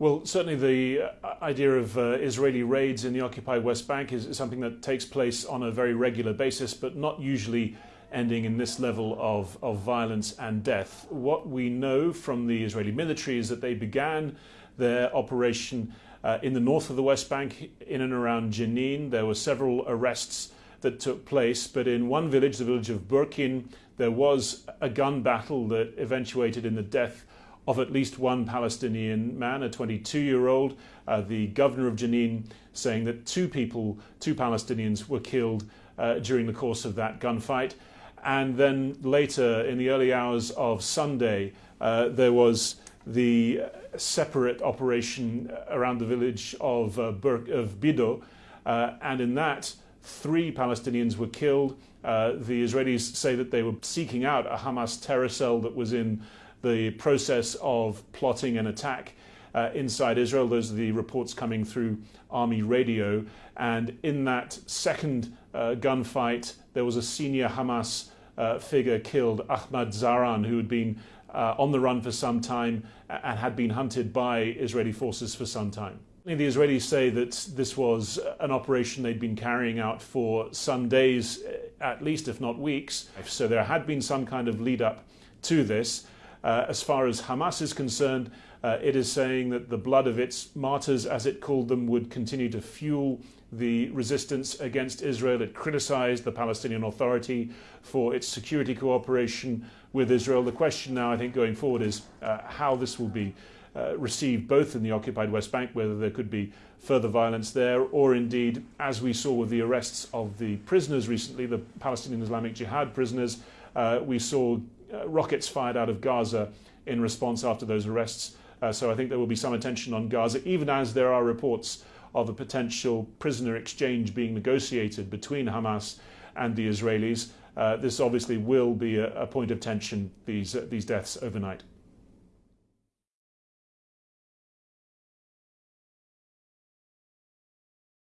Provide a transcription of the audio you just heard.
Well, certainly the uh, idea of uh, Israeli raids in the occupied West Bank is something that takes place on a very regular basis, but not usually ending in this level of, of violence and death. What we know from the Israeli military is that they began their operation uh, in the north of the West Bank, in and around Jenin. There were several arrests that took place, but in one village, the village of Burkin, there was a gun battle that eventuated in the death of at least one Palestinian man, a 22 year old. Uh, the governor of Jenin saying that two people, two Palestinians, were killed uh, during the course of that gunfight. And then later, in the early hours of Sunday, uh, there was the separate operation around the village of, uh, of Biddu. Uh, and in that, three Palestinians were killed. Uh, the Israelis say that they were seeking out a Hamas terror cell that was in the process of plotting an attack uh, inside Israel. Those are the reports coming through Army radio. And in that second uh, gunfight, there was a senior Hamas uh, figure killed, Ahmad Zahran, who had been uh, on the run for some time and had been hunted by Israeli forces for some time. The Israelis say that this was an operation they'd been carrying out for some days, at least, if not weeks. So there had been some kind of lead up to this. Uh, as far as Hamas is concerned, uh, it is saying that the blood of its martyrs, as it called them, would continue to fuel the resistance against Israel. It criticized the Palestinian Authority for its security cooperation with Israel. The question now, I think, going forward is uh, how this will be uh, received both in the occupied West Bank, whether there could be further violence there, or indeed, as we saw with the arrests of the prisoners recently, the Palestinian Islamic Jihad prisoners, uh, we saw rockets fired out of Gaza in response after those arrests. Uh, so I think there will be some attention on Gaza, even as there are reports of a potential prisoner exchange being negotiated between Hamas and the Israelis. Uh, this obviously will be a, a point of tension, these, uh, these deaths overnight.